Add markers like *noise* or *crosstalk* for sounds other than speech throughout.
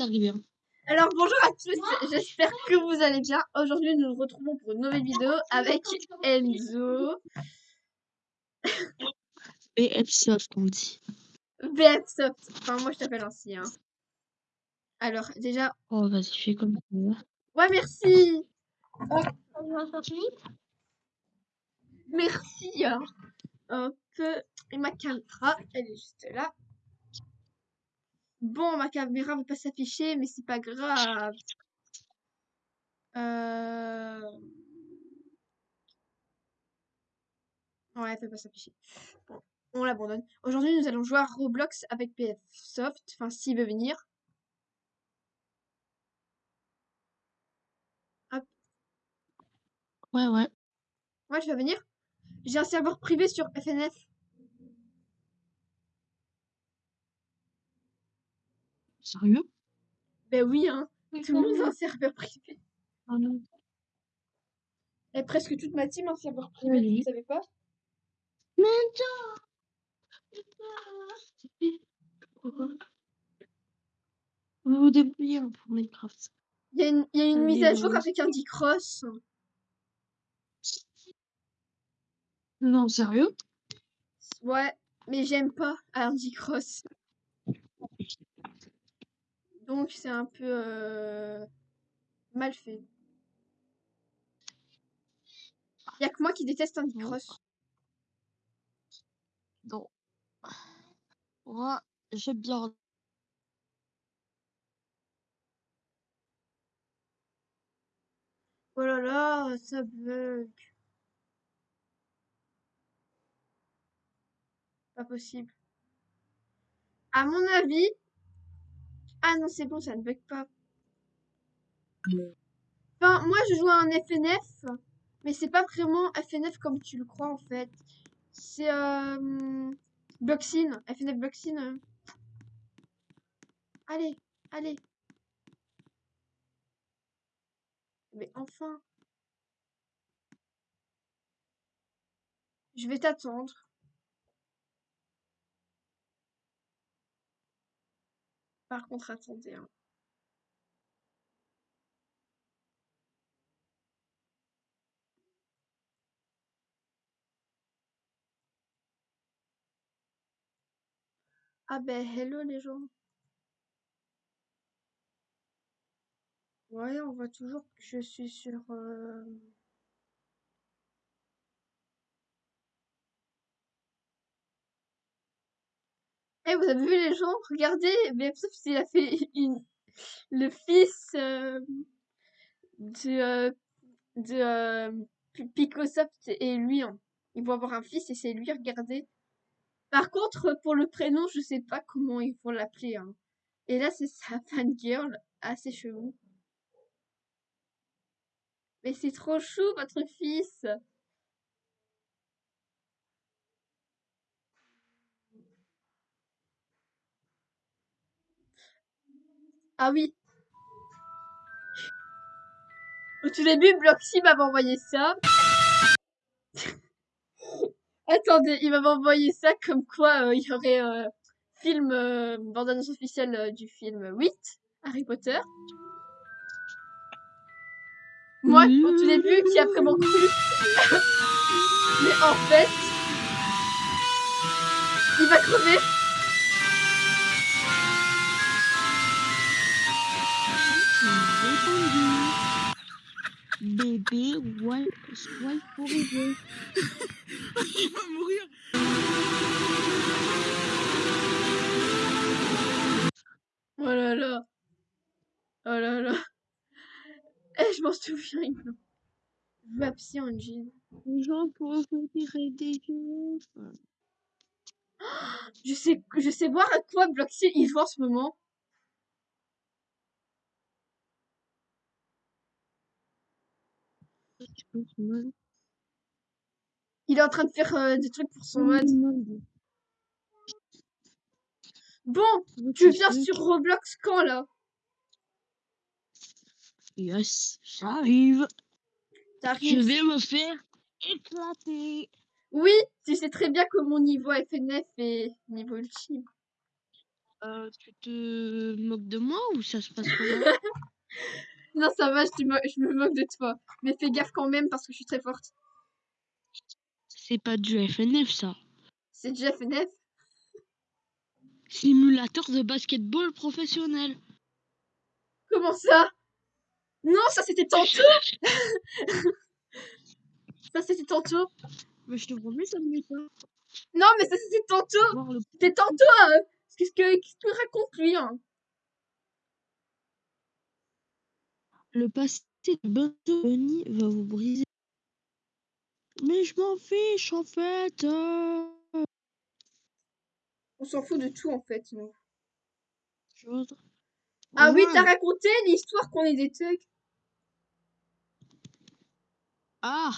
est arrivé. hein. Alors bonjour à tous, j'espère que vous allez bien. Aujourd'hui nous nous retrouvons pour une nouvelle vidéo avec Enzo, Et Epsoft, on dit. BF Soft. Enfin moi je t'appelle ainsi. Hein. Alors déjà, Oh, vas-y, fais comme ça. ouais merci, merci. hein. Un peu, et ma caméra, elle est juste là. Bon, ma caméra va pas s'afficher, mais c'est pas grave. Euh... Ouais, elle peut pas s'afficher. Bon, on l'abandonne. Aujourd'hui, nous allons jouer à Roblox avec PF Soft. Enfin, s'il veut venir. Ouais, ouais. Ouais, tu vas venir J'ai un serveur privé sur FNF. Sérieux? Ben oui, hein. Tout le monde a un serveur privé. Ah non. Et presque toute ma team a un serveur privé, Oui. vous savez pas? Pourquoi Vous vous débrouillez hein, pour Minecraft. Il y a une, il y a une mise à jour vas-y. avec un D-Cross. Non, sérieux? Ouais, mais j'aime pas Andy Cross. Donc c'est un peu euh, mal fait. Y a que moi qui déteste Andy Non. Cross. Non. Moi, j'aime bien. Oh là là, ça bug. Pas possible. À mon avis. Ah non, c'est bon, ça ne bug pas. Enfin, moi je joue à un FNF, mais c'est pas vraiment FNF comme tu le crois en fait. C'est euh, Bloxin, FNF Bloxin. euh. Allez, allez. Mais enfin. Je vais t'attendre. Par contre, attendez. hein. Ah ben, hello les gens. Ouais, on voit toujours que je suis sur... euh, Eh, vous avez vu les gens? Regardez, sauf s'il a fait le fils euh, de, euh, de euh, Pi- Picosoft et lui. hein. Ils vont avoir un fils et c'est lui, regardez. Par contre, pour le prénom, je sais pas comment ils vont l'appeler. hein. Et là, c'est sa fangirl, assez chelou. Mais c'est trop chou, votre fils. Ah oui. Au tout début, Bloxy m'avait envoyé ça. *laughs* Attendez, il m'avait envoyé ça comme quoi euh, il y aurait euh, film, euh, bande-annonce officielle euh, du film 8, Harry Potter. Moi, au tout début, qui a vraiment cru. *laughs* Mais en fait, il va crever. Bébé, ouais, swipe pour. Il va mourir. Oh là là. Oh là là. Eh, je m'en souviens. il me- Je veux Psy Engine. Les gens pourraient tirer des jeux. Je sais, je sais voir à quoi Bloxy il joue en ce moment. Je pense, ouais. Il est en train de faire euh, des trucs pour son mode. Bon, tu viens sur Roblox quand là? Yes, j'arrive. Je vais me faire éclater. Oui, tu sais très bien que mon niveau FNF est niveau ultime. Euh, tu te moques de moi ou ça se passe comment? *laughs* Non, ça va, je, te mo- je me moque de toi. Mais fais gaffe quand même parce que je suis très forte. C'est pas du FNF ça. C'est du FNF. Simulateur de basketball professionnel. Comment ça? Non, ça c'était tantôt. *laughs* Ça c'était tantôt. Mais je te promets, ça me pas. Non, mais ça c'était tantôt. C'était tantôt. hein. Qu'est-ce que qu'est-ce qu'il raconte lui hein? Le passé de Bunny va vous briser. Mais je m'en fiche en fait. euh. On s'en fout de tout en fait. nous. Je voudrais- Ah oui, t'as raconté l'histoire qu'on est des thugs. Ah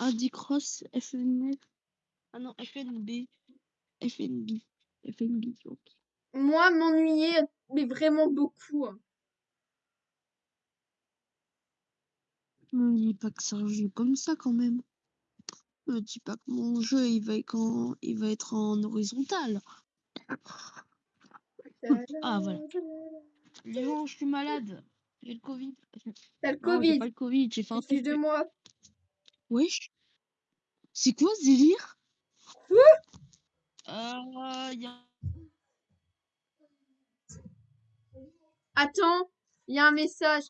Andy Cross FNF. Ah non, FNB. FNB. FNB. ok. Moi, m'ennuyer, mais vraiment beaucoup. hein. Me dis pas que c'est un jeu comme ça quand même. Me dis pas que mon jeu il va être en, il va être en horizontal. Ah, voilà. Léon, je suis malade. J'ai le Covid. T'as le Non, j'ai Covid. pas le Covid, j'ai fait un Fiche de moi. Wesh. C'est quoi ce délire? Quoi? Euh, y a... Attends, il y a un message.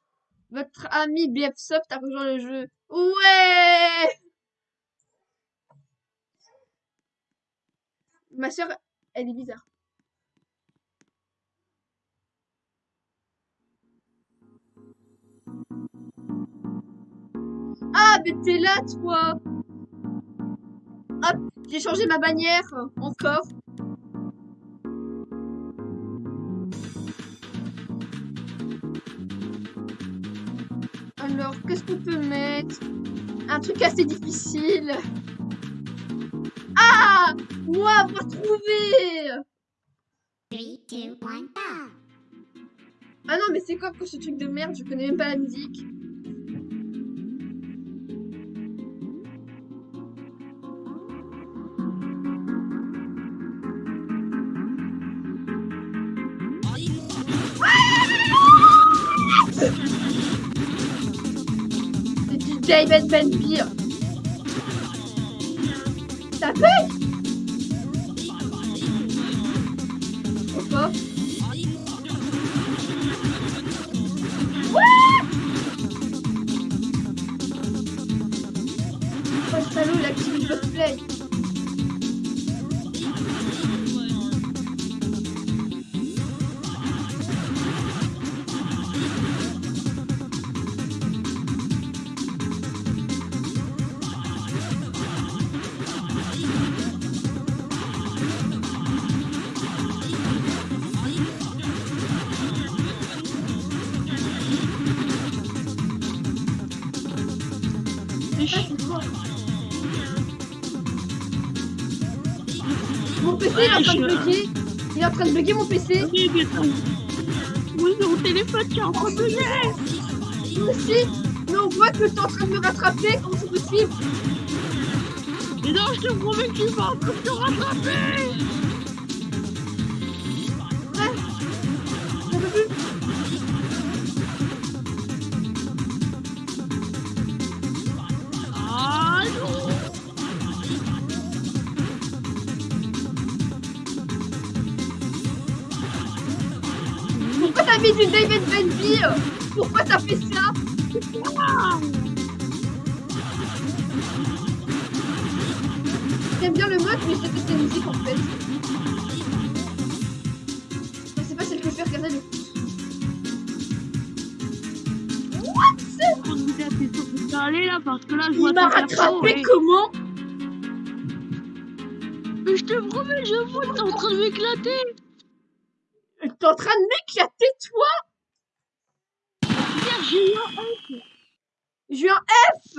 Votre ami BFSoft a rejoint le jeu. Ouais Ma soeur, elle est bizarre. Ah, mais t'es là, toi Hop, j'ai changé ma bannière, encore. Alors, qu'est-ce qu'on peut mettre? Un truc assez difficile. Ah Moi, avoir trouvé Three, two, one, go! Ah non, mais c'est quoi pour ce truc de merde? Je connais même pas la musique. David Ben Beer. Ça fait Pourquoi Oh, le salaud, cosplay. Train de bugger mon PC. Oui, mais mon téléphone qui est en train de bugger. Moi aussi. Mais on voit que t'es en train de me rattraper. Comment c'est possible? Mais non, je te promets que tu vas encore te rattraper. David Benby Pourquoi t'as fait ça? J'aime bien le mode, mais je déteste la musique en fait. Enfin, c'est pas celle que je vais regarder le plus. T'es allé là parce que là je vois Il m'a rattrapé et- comment? Mais je te promets, je vois, t'es en train de m'éclater. T'es en train de m'éclater, toi Hier, j'ai eu un F. J'ai eu un F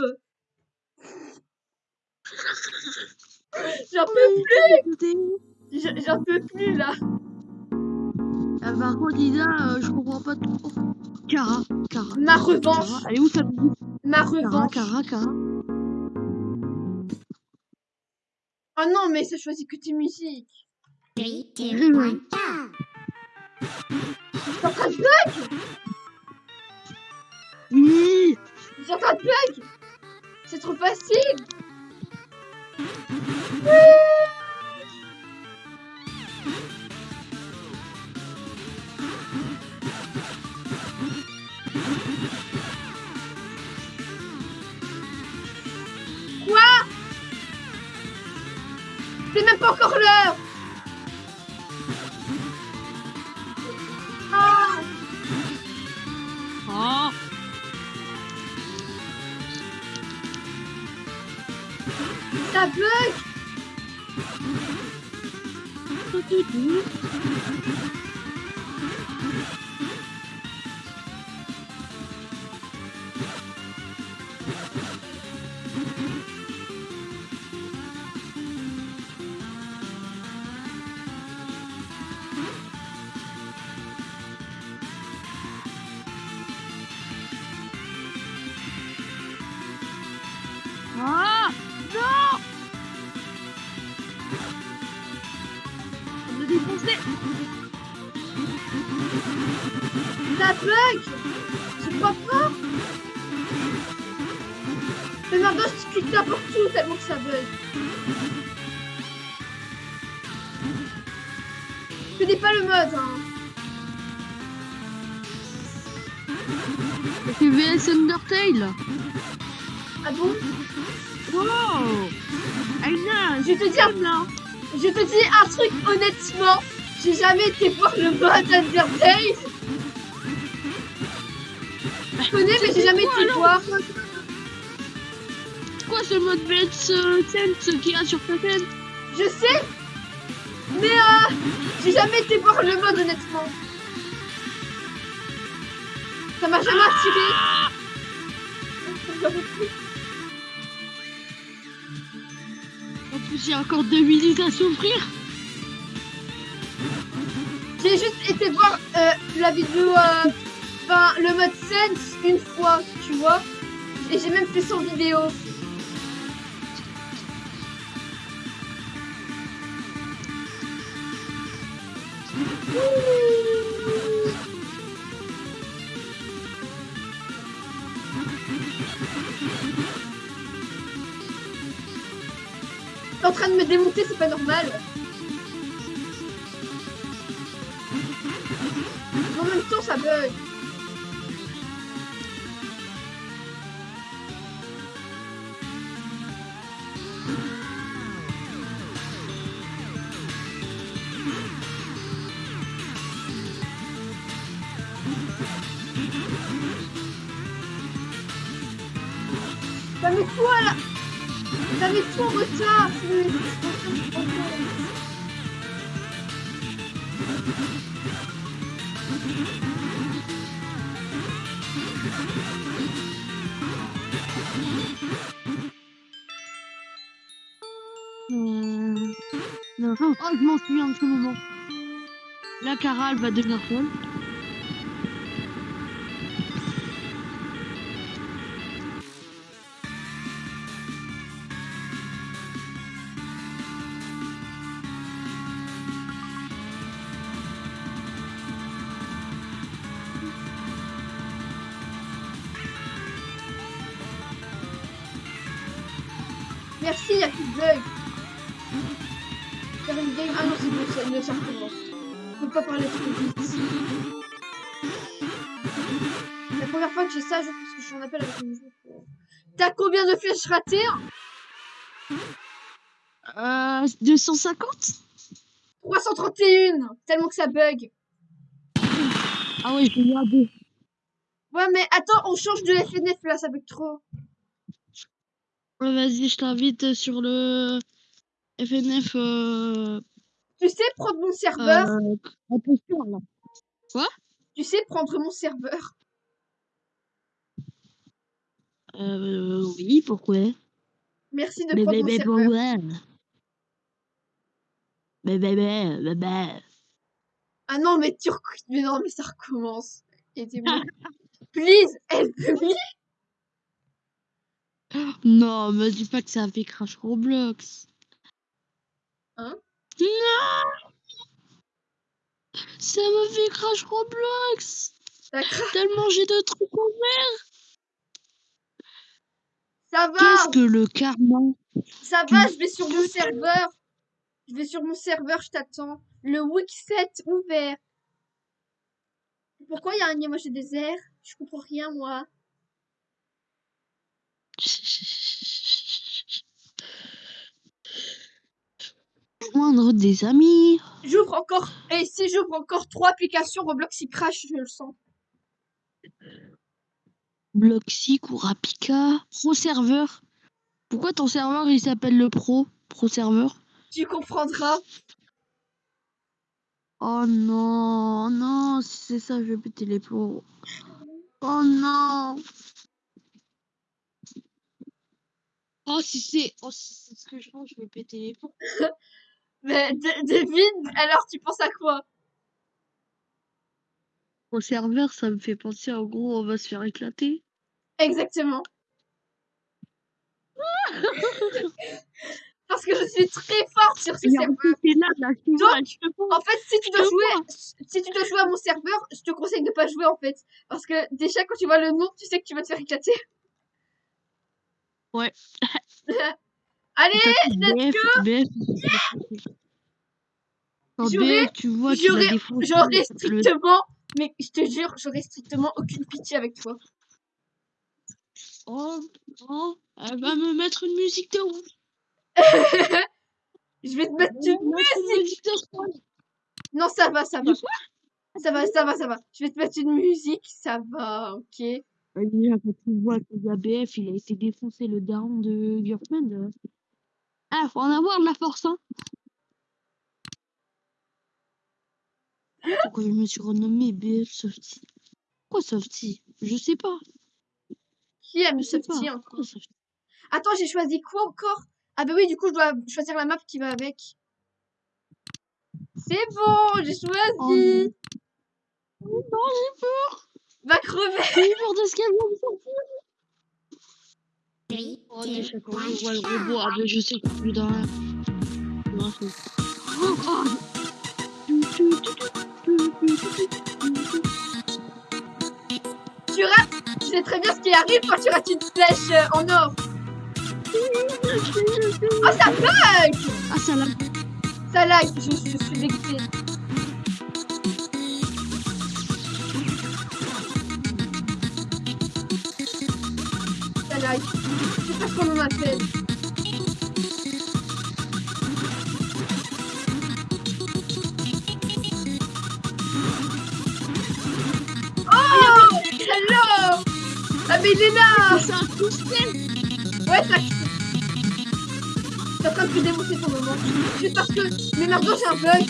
J'en peux plus. J'en- peux plus là. Ah, par contre, Isa, euh, je comprends pas trop. Cara, Cara. Ma Cara, revanche Elle est où ta musique Ma Cara, revanche. Cara, Cara. Oh non, mais ça choisit que tes musiques. Three, two, one, go. Je suis en train de bug Oui. En train de bug C'est trop facile Quoi C'est même pas encore l'heure Ça bug n'importe où tellement que ça bug. Je connais pas le mode hein. C'est VS Undertale Ah bon? Wow Je te dis un, là je te dis un truc honnêtement. J'ai jamais été voir le mode Undertale. Je connais mais j'ai jamais été voir. Quoi ce mode VS euh, Sense qu'il y a sur ta chaîne Je sais Mais euh, j'ai jamais été voir le mode honnêtement. Ça m'a jamais attiré. En plus a encore deux minutes à souffrir J'ai juste été voir euh, la vidéo, euh, enfin le mode Sense une fois, tu vois. Et j'ai même fait son vidéo. T'es en train de me démonter, c'est pas normal. En même temps, ça bug. Met tout à la... Met tout en retard. Euh... Oh, je m'en souviens de ce moment. Là, Cara, elle va devenir folle. De flèches ratées Euh, 250 331 Tellement que ça bug. Ah ouais, je vais regarder. Ouais, mais attends, on change de FNF là, ça bug trop. Ouais, Vas-y, je t'invite sur le FNF euh, Tu sais prendre mon serveur? euh, là. Tu sais prendre mon serveur? Euh, oui, pourquoi? Merci de prendre serveur. pourquoi? mais, mais. Ah non, mais tu Mais non, mais ça recommence. Bon. *laughs* Please, me Non, me dis pas que ça a fait crash Roblox. Hein? Non Ça me fait crash Roblox D'accord. Tellement j'ai de trucs en Ça va, Qu'est-ce que le karma? Ça va, je vais sur mon serveur. Je vais sur mon serveur, je t'attends. Le Wixet ouvert. Pourquoi il y a un emoji désert Je comprends rien, moi. Joindre des amis. J'ouvre encore. Et si j'ouvre encore trois applications Roblox, il crash, je le sens. Bloxic ou. Pro serveur. Pourquoi ton serveur il s'appelle le pro? Pro serveur Tu comprendras. Oh non, non, si c'est ça, je vais péter les plombs. Oh non. Oh si c'est oh, si c'est ce que je pense, je vais péter les plombs. *laughs* Mais de- devine, alors tu penses à quoi? Pro serveur, ça me fait penser en gros, on va se faire éclater. Exactement. Parce que je suis très forte sur ce serveur. Donc. En fait, si tu dois jouer, si tu dois jouer à mon serveur, je te conseille de pas jouer en fait, parce que déjà quand tu vois le nom, tu sais que tu vas te faire éclater. Ouais. *laughs* Allez, BF, BF. Quand J'aurais- BF, tu vois, tu vas j'aurais- strictement, mais je te jure, j'aurais strictement aucune pitié avec toi. Oh, oh, elle va me mettre une musique de ouf. *laughs* je vais te mettre une me mettre une musique de. Non, ça va, ça va. Ça va, ça va, ça va. Je vais te mettre une musique, ça va, ok. Déjà, quand tu vois que l'ABF, il a été défoncé le daron de Girkman. euh. Ah, faut en avoir de la force, hein. Pourquoi je me suis renommé BF Softy Pourquoi Softy Je sais pas. Qui aime Je sais Softy encore Attends, j'ai choisi quoi encore? Ah bah oui, du coup, je dois choisir la map qui va avec. C'est bon, j'ai choisi. Oh non. Oh j'ai peur. Va crever. J'ai peur de ce qu'elle va me sortir. Oh, two, déjà, quand je vois le robot, ah, ben, je sais est plus derrière. Non, c'est- Oh, oh. Tu, rates. Tu sais très bien ce qui arrive quand tu rates une flèche euh, en or. Oh, ça bug Ah, ça l'a. Ça lag, je, je suis dégoûtée. Ça lag. Je sais pas ce qu'on en appelle. Ah mais il est là C'est un de Ouais, ça. T'es en train de te démonter pour le moment. Juste parce que. Mais maintenant j'ai un bug.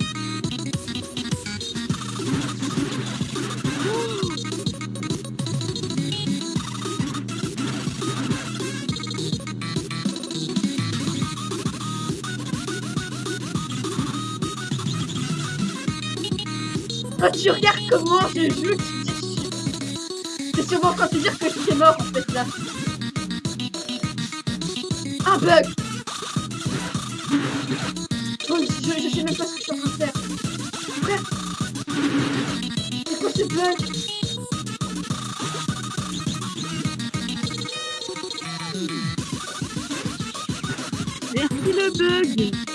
*laughs* Quand tu regardes comment je joue, dis. C'est sûrement quand tu dire que je suis mort en fait là. Un bug Oh, je, je sais même pas ce que je suis en train de faire. Frère C'est quoi ce bug? Merci le bug.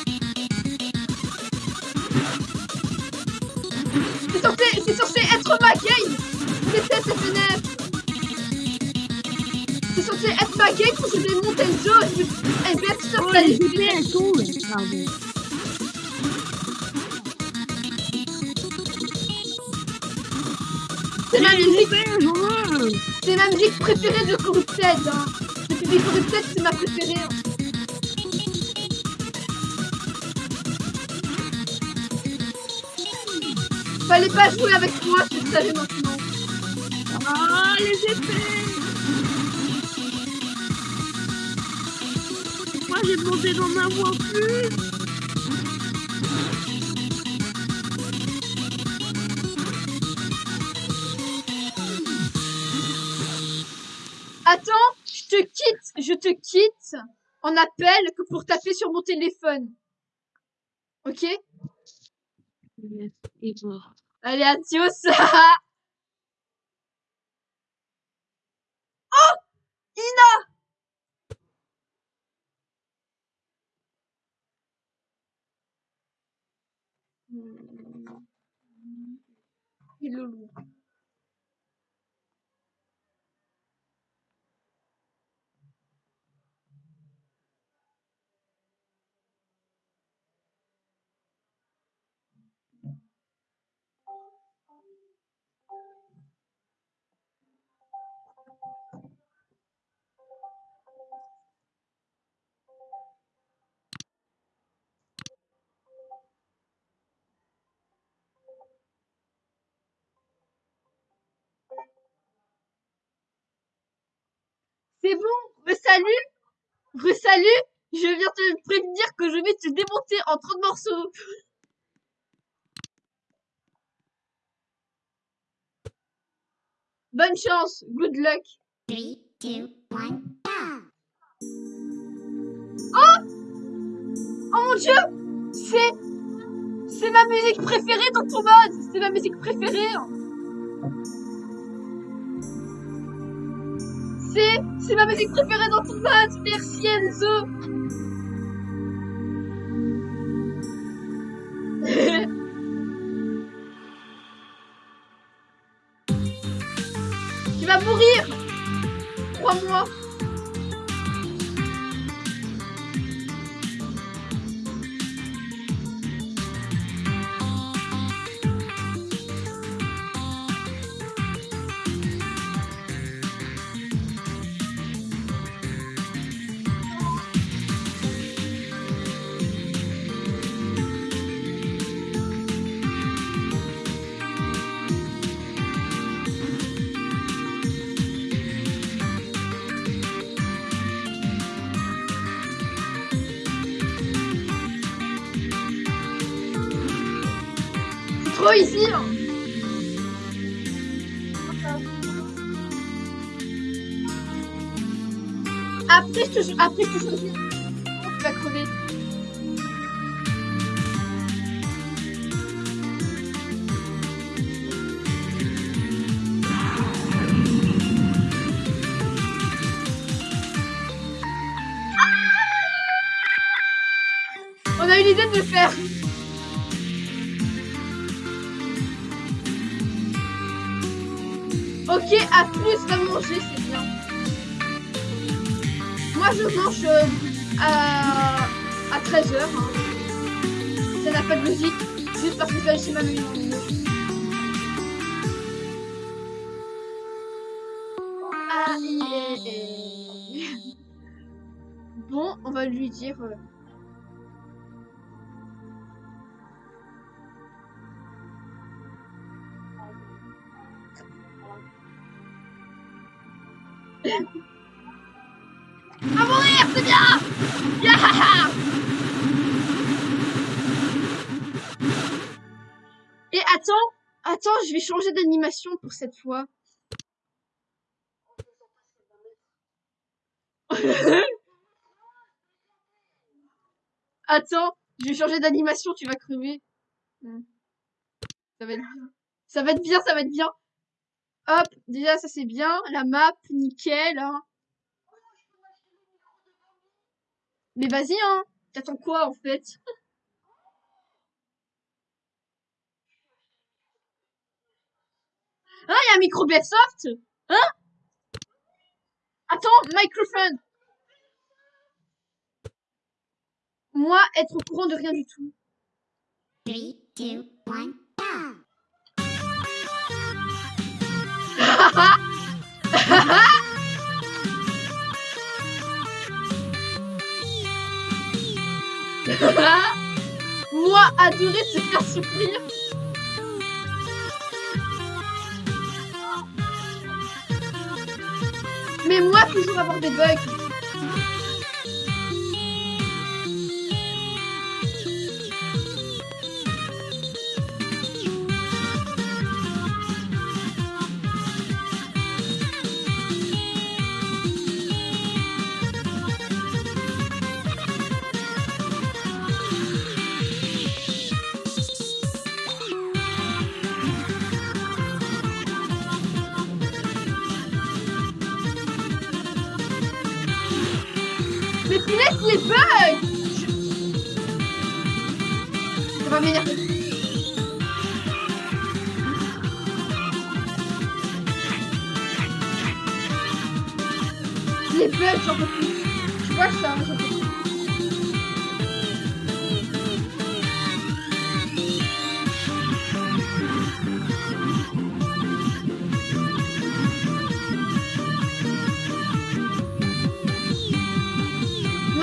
C'est censé être ma game pour monter le jeu Eh bien, Oh, t'as les sont où Pardon. C'est ma musique, c'est ma musique préférée de Corrupted hein. Depuis Corrupted, c'est ma préférée hein. Fallait pas jouer avec moi, tu le savais maintenant. Ah, les épées. J'ai demandé d'en avoir plus. Attends, je te quitte, je te quitte en appel que pour taper sur mon téléphone. Ok? Allez, adios *laughs* Et le loup. C'est bon, re-salut, re-salut, je viens te prévenir que je vais te démonter en 30 morceaux. Bonne chance, good luck. Three, two, one, go! Oh mon dieu C'est... C'est ma musique préférée dans ton mode C'est ma musique préférée C'est... Ma musique préférée dans ton mode Merci Enzo a eu l'idée de le faire. Ok, à plus, va manger, c'est bien. Moi, je mange euh, à, à 13h. Ça n'a pas de logique. Juste parce que je vais chez ma maman. Ah, *laughs* Bon, on va lui dire... euh, C'est bien Et attends, attends, je vais changer d'animation pour cette fois. attends, je vais changer d'animation, tu vas crever. Ça va être bien. Ça va être bien, ça va être bien. Hop, déjà ça c'est bien. La map, nickel. Hein. Mais vas-y, hein. T'attends quoi en fait? Ah, *laughs* il y a un micro Soft? Hein? Attends, microphone Moi, être au courant de rien du tout. Three, two, one, go! *laughs* Moi, adorer se faire souffrir. Mais moi, toujours avoir des bugs.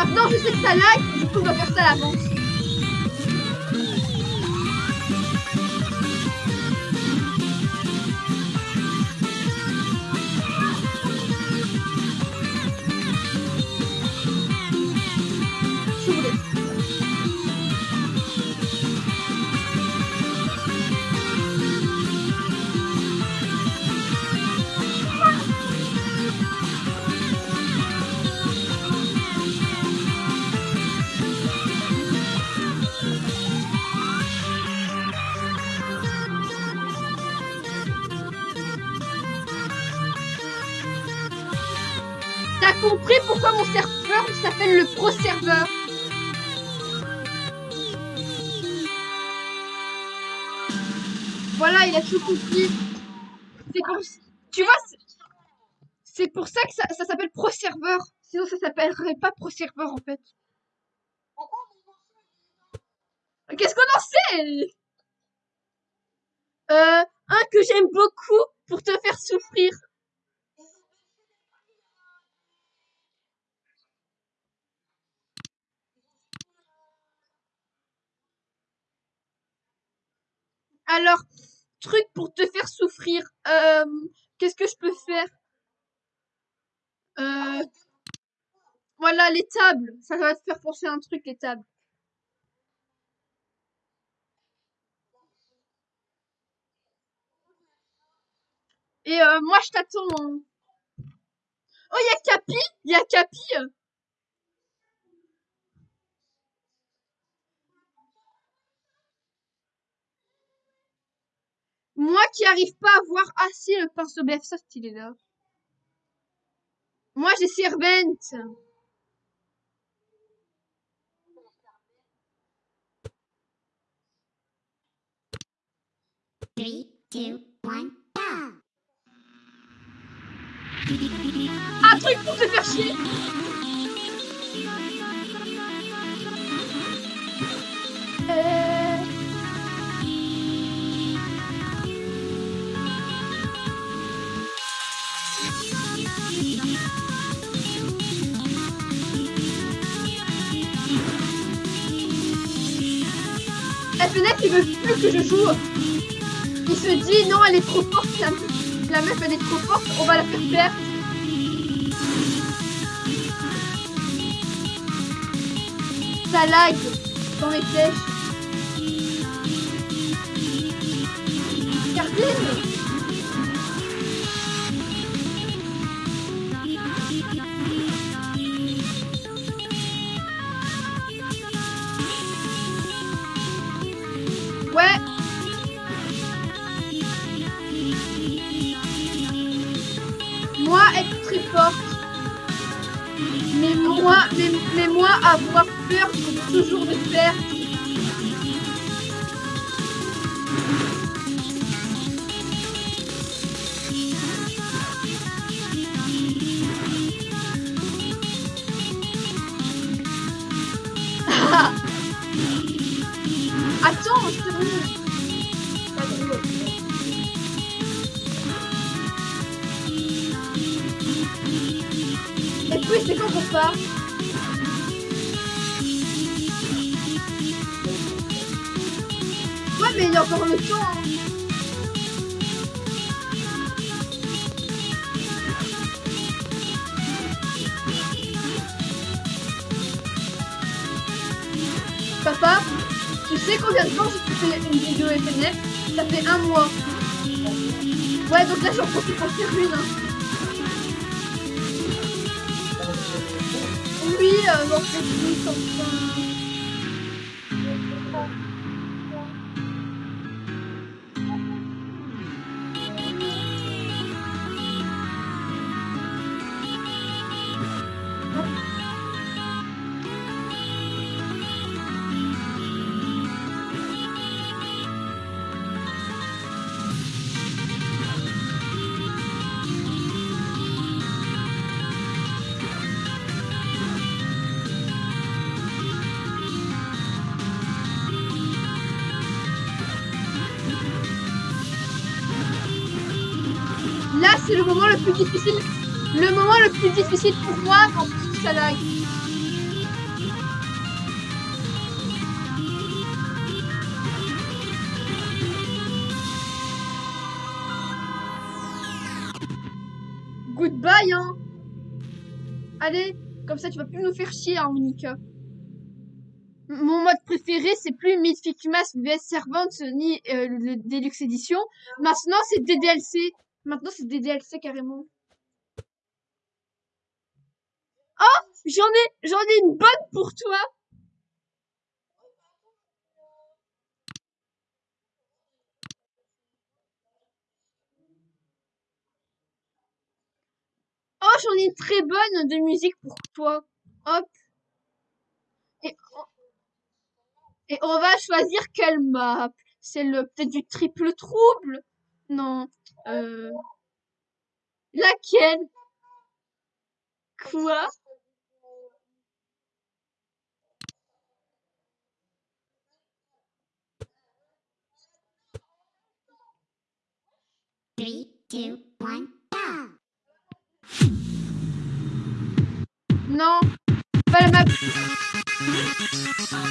Maintenant, je sais que ça lag, du coup, on va faire ça à l'avance. Le pro serveur Voilà, il a tout compris. C'est tu vois, c'est- pour ça que ça, ça s'appelle pro serveur. Sinon, ça s'appellerait pas pro serveur en fait. Qu'est-ce qu'on en sait? Euh, un que j'aime beaucoup pour te faire souffrir. Alors, truc pour te faire souffrir. Euh, Qu'est-ce que je peux faire? Euh, Voilà, les tables. Ça va te faire penser un truc, les tables. Et euh, moi, je t'attends. hein. Oh, il y a Capi? Il y a Capi Moi qui arrive pas à voir assez le pinceau BF-Soft, il est là. Moi, j'ai Servent. Three, two, one, go! Un truc pour te faire chier Euh, La fenêtre, il veut plus que je joue. Il se dit non, elle est trop forte, la meuf, elle est trop forte, on va la faire perdre. Ça lag dans mes flèches. Ouais, donc là j'en profite pour faire une. hein. Oui, euh, j'en fais plus Le moment le plus difficile pour moi quand ça lag. Goodbye, hein. Allez, comme ça tu vas plus nous faire chier, hein, Monica. Mon mode préféré, c'est plus Mythic Mask vs Servant ni euh, le Deluxe Edition. Maintenant, c'est des DLC. Maintenant, c'est des DLC carrément. Oh, j'en ai, j'en ai une bonne pour toi. Oh, j'en ai une très bonne de musique pour toi. Hop. Et on, et on va choisir quelle map. C'est le peut-être du triple trouble. Non. Euh... Laquelle? Quoi? Three, two, one, go! Non. Pas la map.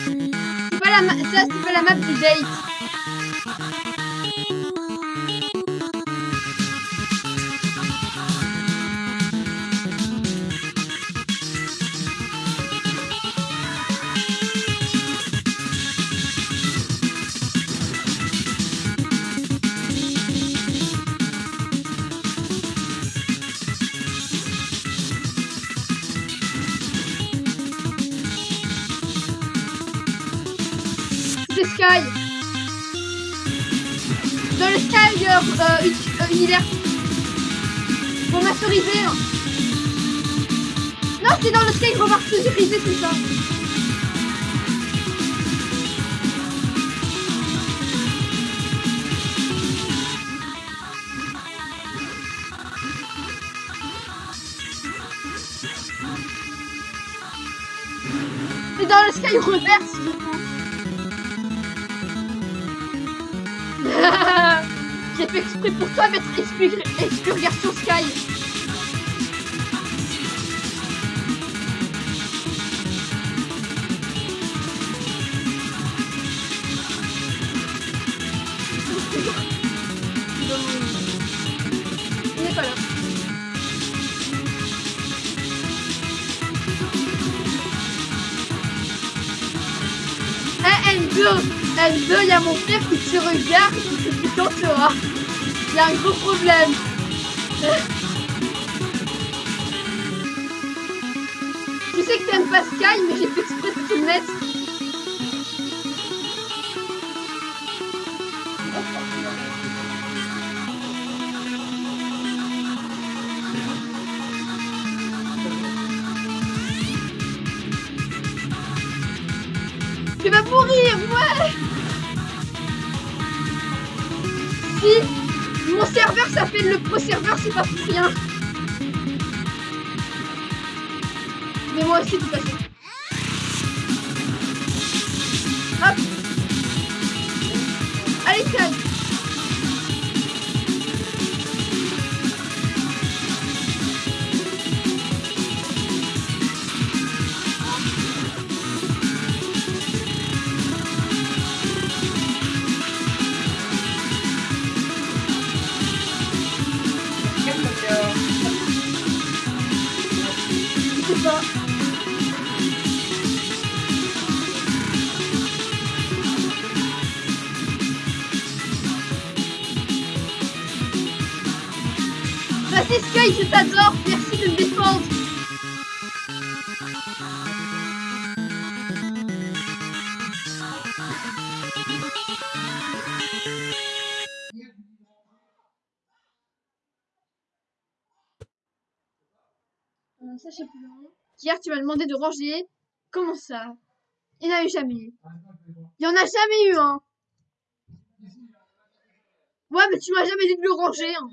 C'est pas la map. Ça, c'est pas la map du date. Sky. Dans le Sky euh, euh, uni- univers. Pour masteriser. hein. Non, c'est dans le Sky remasterisé, c'est ça. C'est dans le Sky Reverse, fait exprès pour toi mettre expur- expurgation Sky. Il n'est pas là. Eh, N2 N2, il y a mon père qui te regarde qui t'entendra. Il y a un gros problème. Tu sais que t'aimes pas Sky, mais j'ai fait Serveur s'appelle le pro serveur, c'est pas pour rien. Mais moi aussi, de toute Je t'adore, merci de me défendre. Euh, hein. Hier, tu m'as demandé de ranger. Comment ça? Il n'y en a eu jamais eu. Il y en a jamais eu, hein. Ouais, mais tu m'as jamais dit de le ranger. hein.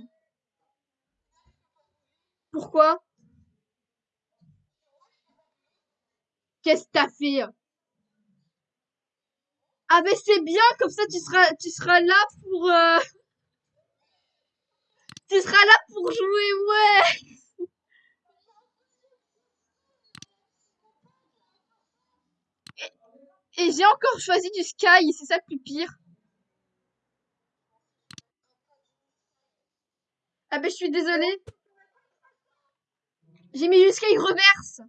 Pourquoi? Qu'est-ce que t'as fait? Ah, mais c'est bien, comme ça, tu seras, tu seras là pour... euh, *laughs* Tu seras là pour jouer, ouais. Et, j'ai encore choisi du Sky, c'est ça le plus pire. Ah ben je suis désolée. J'ai mis du Sky reverse.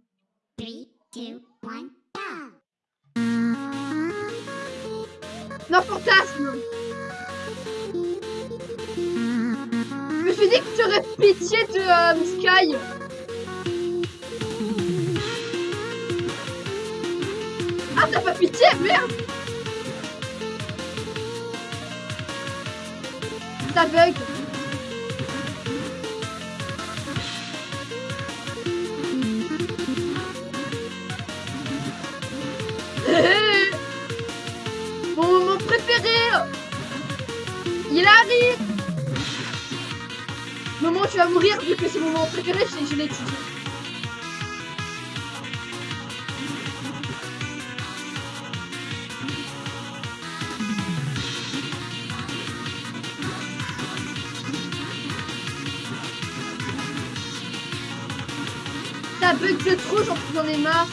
Three, two, one, go! Non, fantasme. Je me suis dit que tu aurais pitié de euh, Sky. Ah, t'as pas pitié, merde. T'as bug. Préféré Il arrive où tu vas mourir vu que c'est mon moment préféré, je, l'ai étudié. Ça bug de trop, j'en ai marre.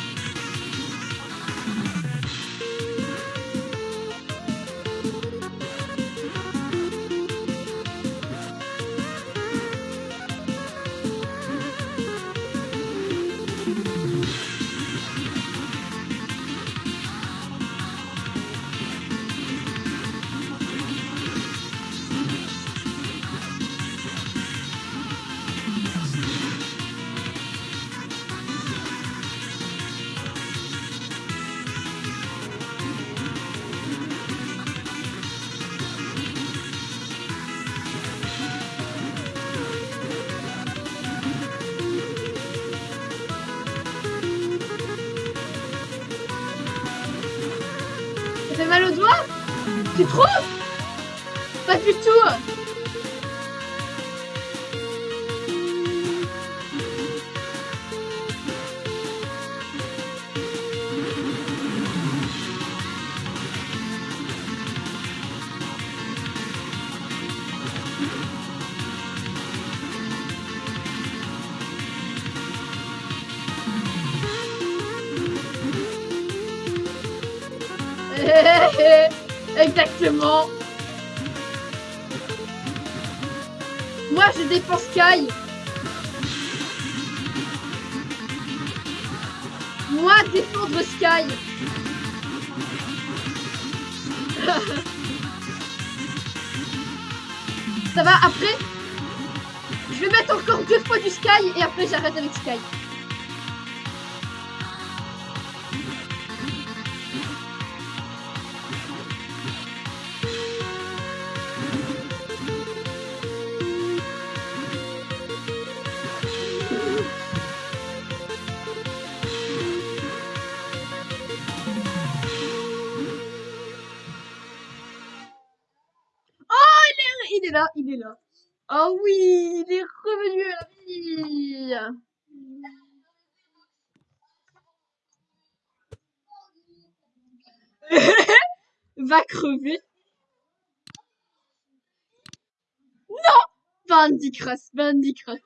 Moi défendre Sky Ça va après? Je vais mettre encore deux fois du Sky et après j'arrête avec Sky. Va crever. Non Bandicross, Bandicross.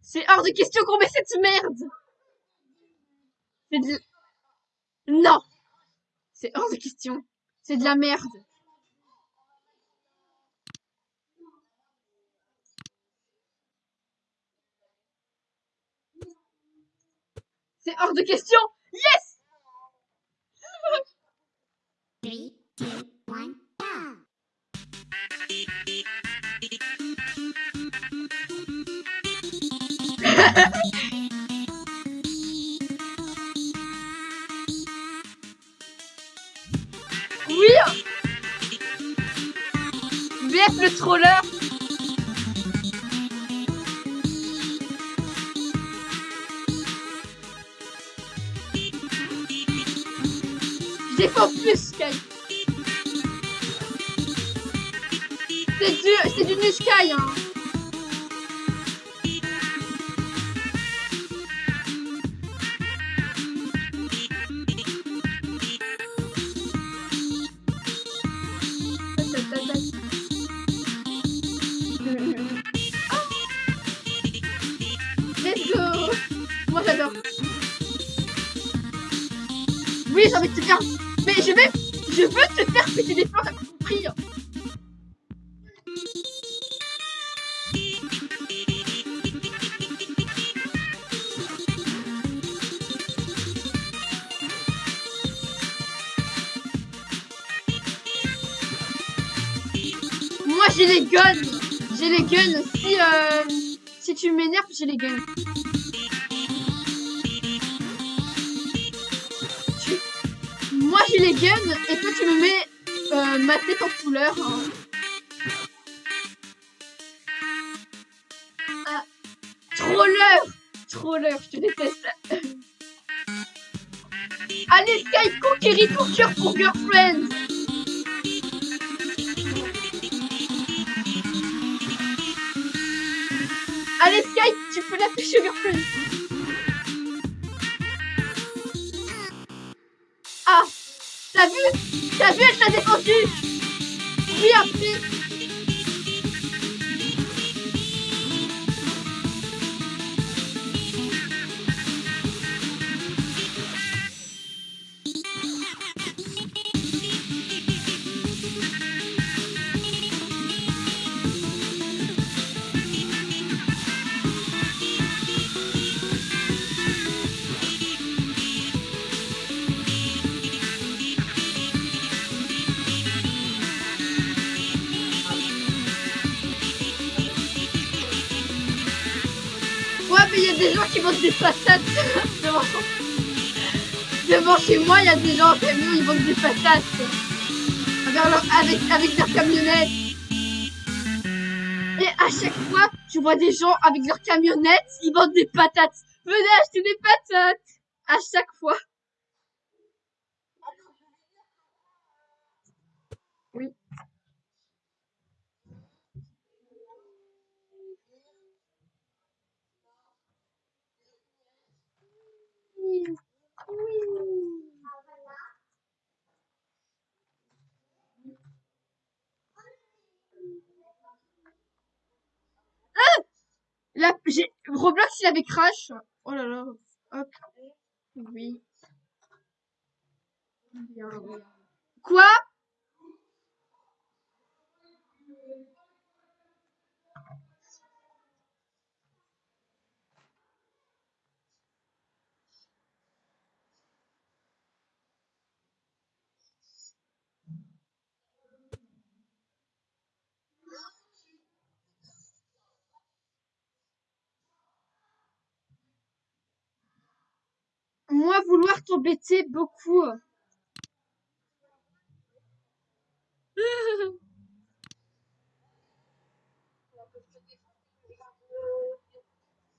C'est hors de question qu'on met cette merde. C'est de... Non C'est hors de question. C'est de la merde. C'est hors de question. Yes Oui. BF le troller Plus Sky C'est du, c'est du Sky hein des t'as pas compris. Moi j'ai les guns. J'ai les guns. Si euh, si tu m'énerves, j'ai les guns. Moi j'ai les guns et toi tu me mets euh, ma tête en couleur. hein. Ah. Troller Troller, je te déteste. Allez Sky, conquéris ton cœur pour Girlfriend Allez Sky, tu peux la toucher Girlfriend T'as vu T'as vu, elle t'a défendu Oui, appris qui vendent des patates devant, devant chez moi. Il y a des gens en camion, ils vendent des patates avec, avec, avec leur camionnette. Et à chaque fois, tu vois des gens avec leur camionnette, ils vendent des patates. Venez acheter des patates à chaque fois. Oui. Oui. Là, j'ai Roblox, il avait crash. Oh là là. Hop. Oui. Quoi? Moi, vouloir t'embêter beaucoup. *laughs*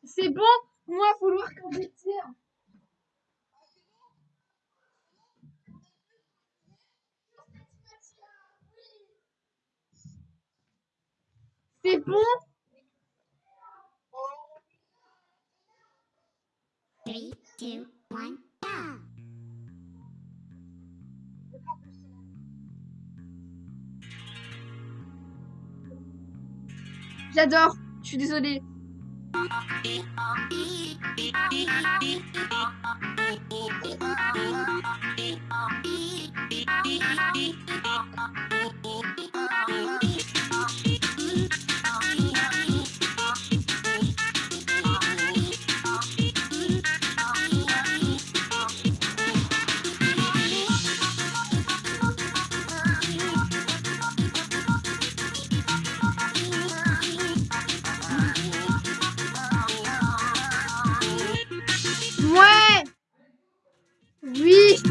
C'est bon, moi, vouloir t'embêter. C'est bon, j'adore. Je suis désolée.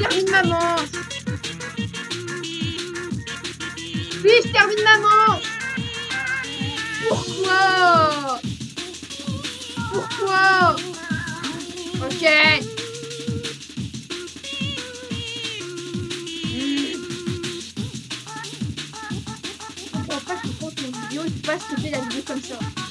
Termine ma manche. Oui, je termine ma manche. Pourquoi? Pourquoi? Ok. Hmm. Je comprends pas que quand mon vidéo, il faut pas stopper la vidéo comme ça?